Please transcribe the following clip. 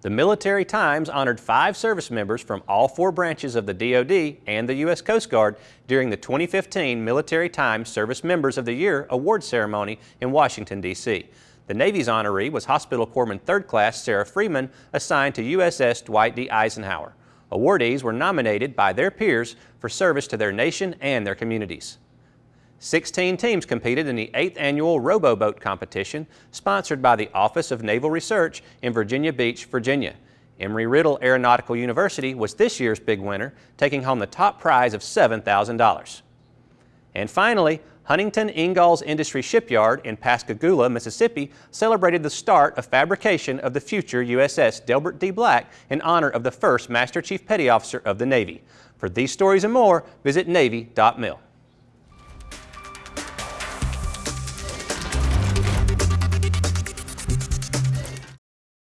The Military Times honored five service members from all four branches of the DoD and the U.S. Coast Guard during the 2015 Military Times Service Members of the Year award ceremony in Washington, D.C. The Navy's honoree was Hospital Corpsman 3rd Class Sarah Freeman, assigned to USS Dwight D. Eisenhower. Awardees were nominated by their peers for service to their nation and their communities. 16 teams competed in the 8th annual Roboboat competition sponsored by the Office of Naval Research in Virginia Beach, Virginia. Embry-Riddle Aeronautical University was this year's big winner, taking home the top prize of $7,000. And finally, Huntington Ingalls Industry Shipyard in Pascagoula, Mississippi celebrated the start of fabrication of the future USS Delbert D. Black in honor of the first Master Chief Petty Officer of the Navy. For these stories and more, visit Navy.mil.